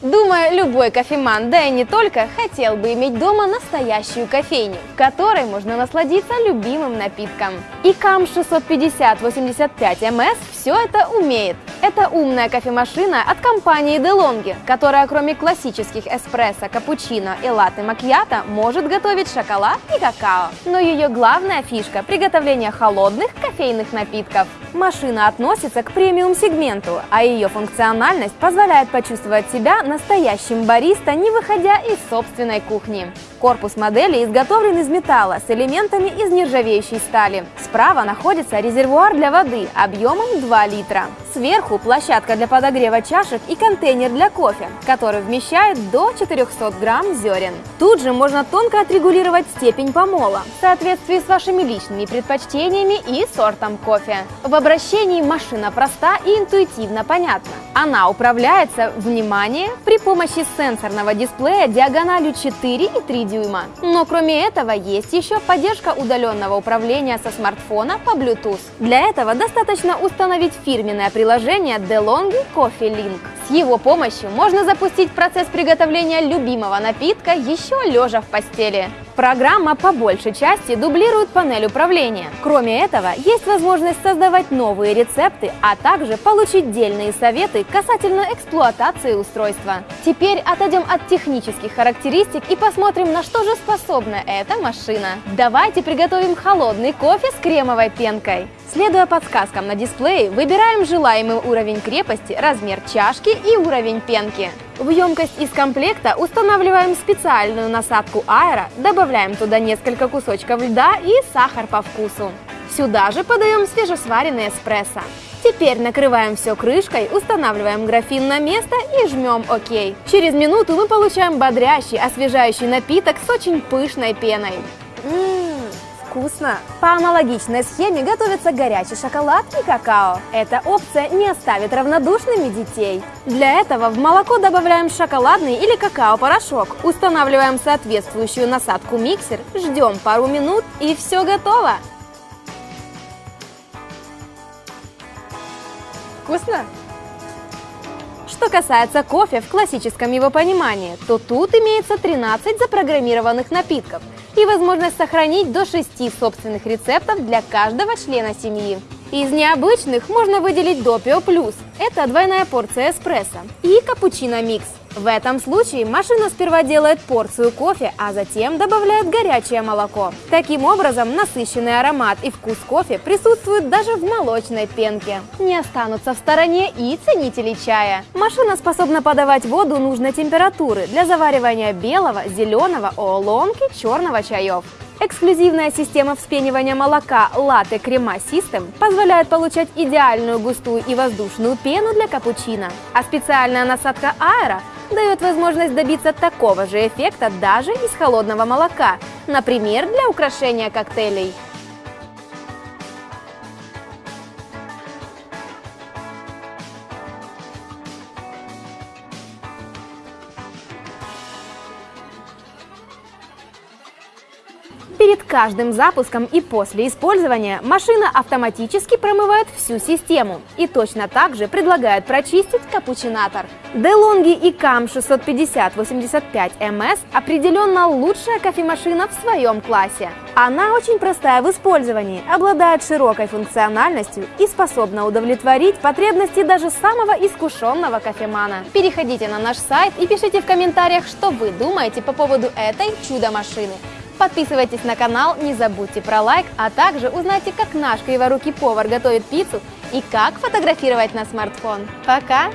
Думаю, любой кофеман, да и не только, хотел бы иметь дома настоящую кофейню, в которой можно насладиться любимым напитком. И КАМ 650-85МС все это умеет. Это умная кофемашина от компании DeLonghi, которая кроме классических эспрессо, капучино и латте макьято может готовить шоколад и какао. Но ее главная фишка – приготовление холодных кофейных напитков. Машина относится к премиум-сегменту, а ее функциональность позволяет почувствовать себя настоящим бариста, не выходя из собственной кухни. Корпус модели изготовлен из металла с элементами из нержавеющей стали. Справа находится резервуар для воды объемом 2 литра. Сверху площадка для подогрева чашек и контейнер для кофе, который вмещает до 400 грамм зерен. Тут же можно тонко отрегулировать степень помола в соответствии с вашими личными предпочтениями и сортом кофе. В обращении машина проста и интуитивно понятна. Она управляется, внимание, при помощи сенсорного дисплея диагональю 4 и 3 дюйма. Но кроме этого есть еще поддержка удаленного управления со смартфона по Bluetooth. Для этого достаточно установить фирменное приложение DeLonghi Coffee Link. С его помощью можно запустить процесс приготовления любимого напитка еще лежа в постели. Программа по большей части дублирует панель управления. Кроме этого, есть возможность создавать новые рецепты, а также получить дельные советы касательно эксплуатации устройства. Теперь отойдем от технических характеристик и посмотрим, на что же способна эта машина. Давайте приготовим холодный кофе с кремовой пенкой. Следуя подсказкам на дисплее, выбираем желаемый уровень крепости, размер чашки и уровень пенки. В емкость из комплекта устанавливаем специальную насадку аэро, добавляем туда несколько кусочков льда и сахар по вкусу. Сюда же подаем свежесваренный эспрессо. Теперь накрываем все крышкой, устанавливаем графин на место и жмем ОК. Через минуту мы получаем бодрящий, освежающий напиток с очень пышной пеной. Ммм, вкусно! По аналогичной схеме готовится горячий шоколад и какао. Эта опция не оставит равнодушными детей. Для этого в молоко добавляем шоколадный или какао-порошок, устанавливаем соответствующую насадку миксер, ждем пару минут и все готово! Вкусно? Что касается кофе в классическом его понимании, то тут имеется 13 запрограммированных напитков и возможность сохранить до 6 собственных рецептов для каждого члена семьи. Из необычных можно выделить Допио Плюс – это двойная порция эспрессо, и капучино микс в этом случае машина сперва делает порцию кофе, а затем добавляет горячее молоко. Таким образом, насыщенный аромат и вкус кофе присутствуют даже в молочной пенке. Не останутся в стороне и ценители чая. Машина способна подавать воду нужной температуры для заваривания белого, зеленого, оолонки, черного чаев. Эксклюзивная система вспенивания молока Latte Crema System позволяет получать идеальную густую и воздушную пену для капучино, а специальная насадка аэро дает возможность добиться такого же эффекта даже из холодного молока, например, для украшения коктейлей. Перед каждым запуском и после использования машина автоматически промывает всю систему и точно так же предлагает прочистить капучинатор. DeLonghi и CAM 650-85MS определенно лучшая кофемашина в своем классе. Она очень простая в использовании, обладает широкой функциональностью и способна удовлетворить потребности даже самого искушенного кофемана. Переходите на наш сайт и пишите в комментариях, что вы думаете по поводу этой чудо-машины. Подписывайтесь на канал, не забудьте про лайк, а также узнайте, как наш криворукий повар готовит пиццу и как фотографировать на смартфон. Пока!